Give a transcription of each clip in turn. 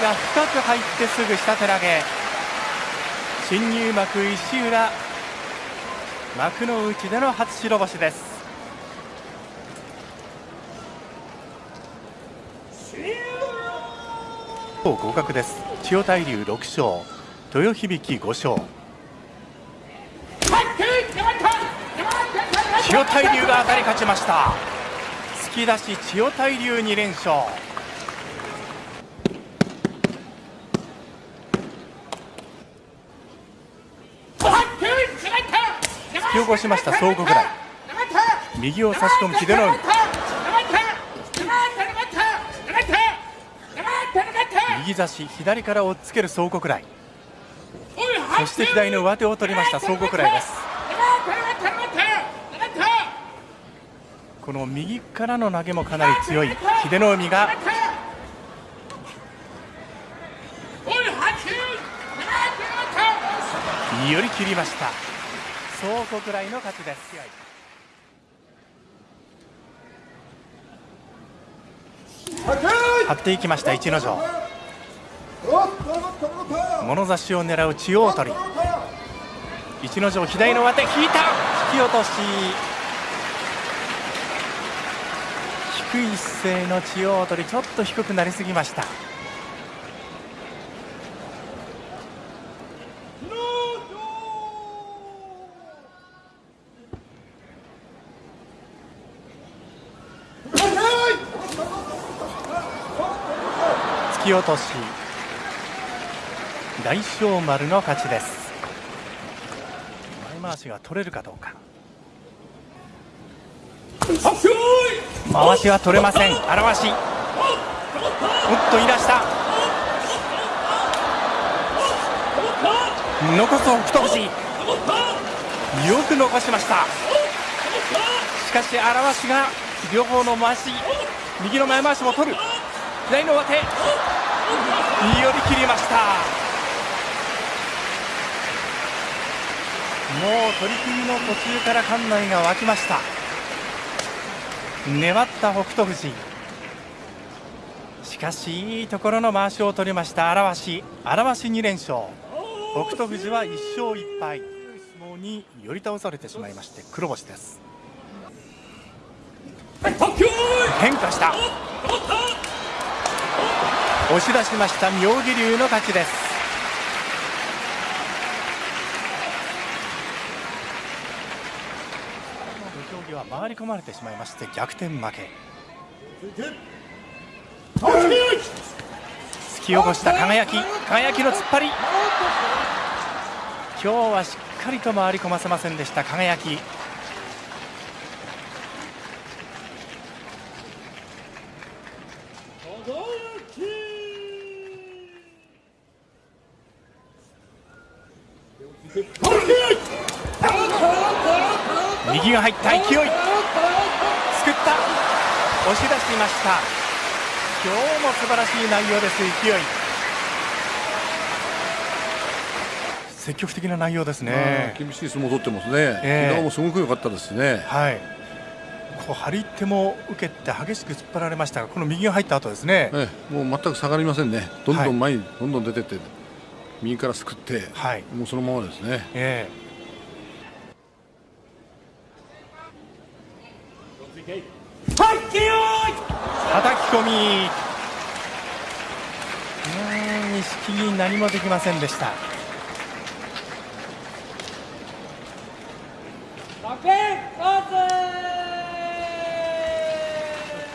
が深く入ってすぐ下手投げ。新入幕石浦幕の内での初白星です。合格です。千代大龍6勝。豊響5勝。千代大龍が当たり勝ちました。突き出し千代大龍2連勝。き起こしました総合ぐらい。右を差し込む秀ノ海。右差し左から押っつける総国来そして左の上手を取りました総国来です。この右からの投げもかなり強い秀ノ海が。寄り切りました。総国来の勝ちです。張っていきました逸ノ城物差しを狙う千代鳥逸ノ城左の上手引いた。引き落とし。低い姿勢の千代鳥ちょっと低くなりすぎました突き落とし。大翔丸の勝ちです。前回しが取れるかどうか。回しは取れません。荒わしおっといらした。残す北勝富士よく残しました。しかし荒わしが両方の回し右の前回しも取る。左の上手。寄り切りました。もう取組の途中から館内が沸きました。粘った北勝富士。しかしいいところの回しを取りました。荒鷲。荒鷲2連勝。北勝富士は1勝1敗。相撲に寄り倒されてしまいまして黒星です。変化した押し出しました妙義龍の勝ちです。は回り込まれてしまいまして逆転負け。突き起こした輝き輝きの突っ張り。今日はしっかりと回り込ませませんでした輝き。右が入った勢い。すくった。押し出しました。今日も素晴らしい内容です勢い。積極的な内容ですね。厳しい相撲を取ってますね、えー、もすごく良かったですね。はい。こう張り手も受けて激しく突っ張られましたがこの右が入った後ですね、えー、もう全く下がりませんね。どんどん前にどんどん出てって、右からすくって、はい、もうそのままですね、えー叩き込み。錦木何もできませんでした。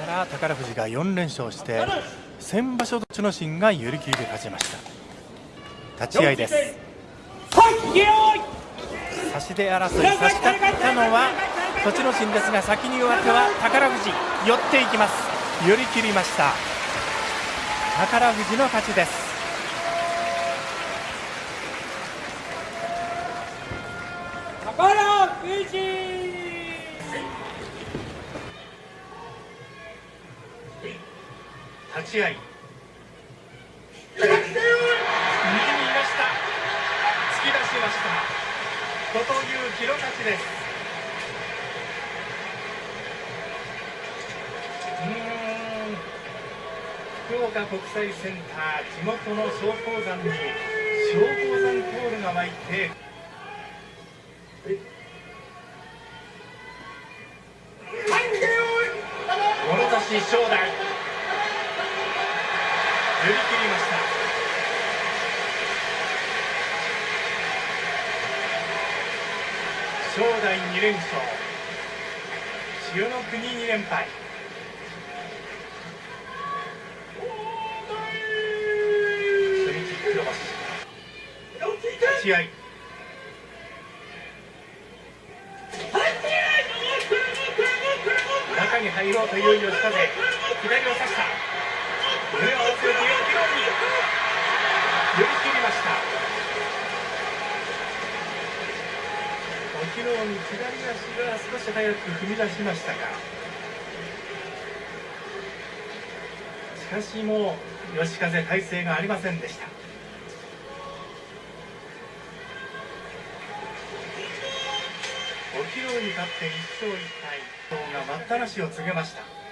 から宝富士が4連勝して先場所栃ノ心が寄り切りで勝ちました立ち合いです。差し手争い差し勝ったのは栃ノ心ですが先に上手は宝富士寄っていきます。寄り切りました。宝富士の勝ちです。宝富士。立ち合い右にいました突き出しました後藤祐樹の勝です。福岡国際センター地元の松鳳山に松鳳山コールが湧いて物差し正代振り切りました正代2連勝。千代の国2連敗。初日黒星立ち合。い中に入ろうという吉風。左を差した。胸を合わせるというに寄り切りました隠岐の海左足が少し早く踏み出しましたがしかしもう吉風体勢がありませんでした。隠岐の海勝って1勝1敗伊藤が待ったなしを告げました。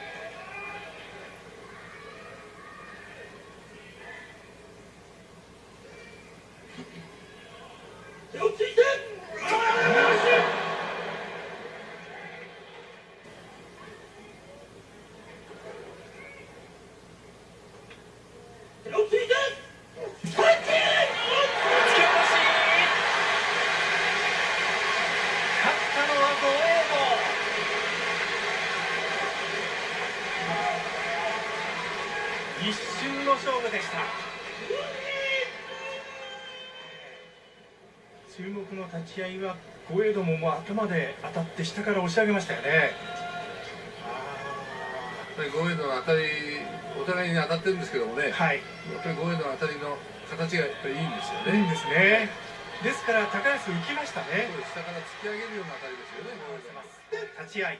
立ち合いは豪栄道ももう頭で当たって下から押し上げましたよね。やっぱり豪栄道の当たりお互いに当たってるんですけどもね、はい、やっぱり豪栄道の当たりの形がやっぱりいいんですよね。いいんですね。ですから高安浮きましたね。下から突き上げるような当たりですよね。立ち合い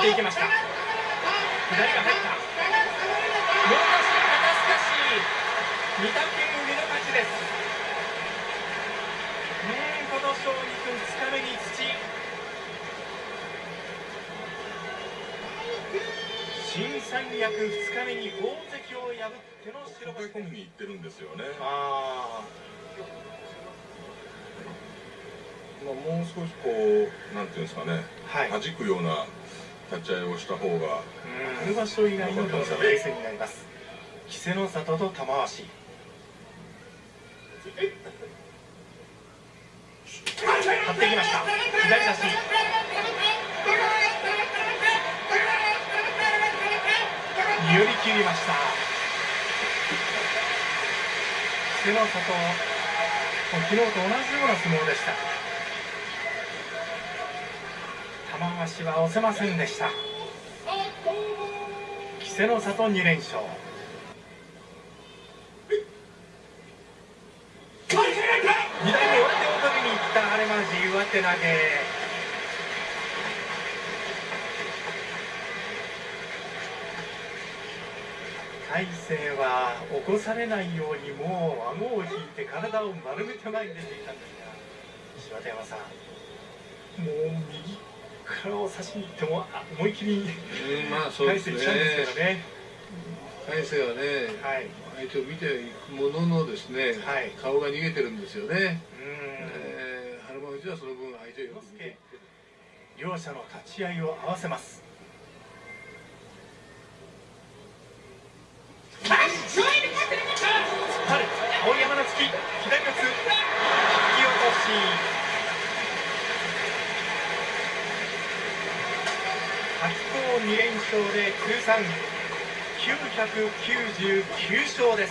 っていきました左が入ったもう少し肩すかし御嶽海の勝ちです勝利君2日目に土新三役2日目に大関を破っての白星に行ってるんですよねああまあ、もう少しこうなんていうんですかね、はい、弾くような立ち合いをした方が春場所以来の動作のレースになります。稀勢の里と玉鷲張っていきました。左差し寄り切りました。稀勢の里昨日と同じような相撲でした。玉鷲は押せませんでした。稀勢の里2連勝二代目上手を取りに行ったアレマジ上手投げ大勢は起こされないようにもう顎を引いて体を丸めて前に出ていたんですが柴田山さんもう右からを差しに行っても思い切り返していっちゃうんですけどね。返せはね、はい、相手を見ていくもののですね、はい、顔が逃げてるんですよね。えー、春馬富士はその分相手を両者の立ち合いを合わせます。き左四つ引き落とし白鵬2連勝で通算999勝です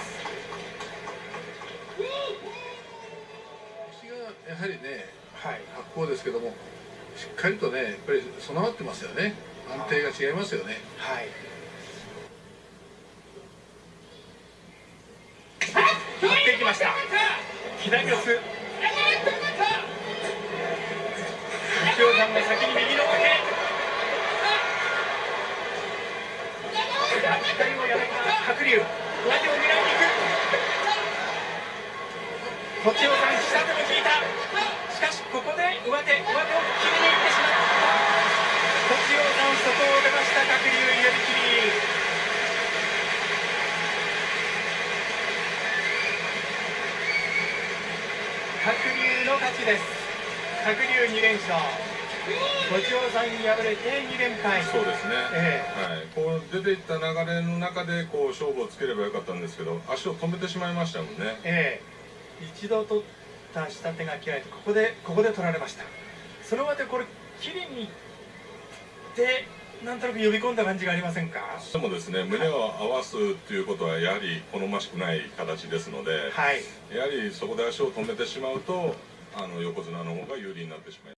やはりねはい白鵬ですけどもしっかりとねやっぱり備わってますよね。安定が違いますよね。はい。張っていきました。左四つ右尾さんが先に右の掛け左をやめた。白龍上手を狙いに行く。栃尾さん下手も引いたここで上手上手を切りに行ってしまった栃尾さん外を出ました白龍寄り切り白龍の勝ち。です白龍2連勝栃尾さん敗れて2連敗そうですね、えはい、こう出ていった流れの中でこう勝負をつければよかったんですけど足を止めてしまいましたもんねええ一度取った下手が切られてここでここで取られました。その上でこれ切りに行ってなんとなく呼び込んだ感じがありませんか？でもですね。胸を合わすということはやはり好ましくない形ですので、はい。やはりそこで足を止めてしまうとあの横綱の方が有利になってしまいます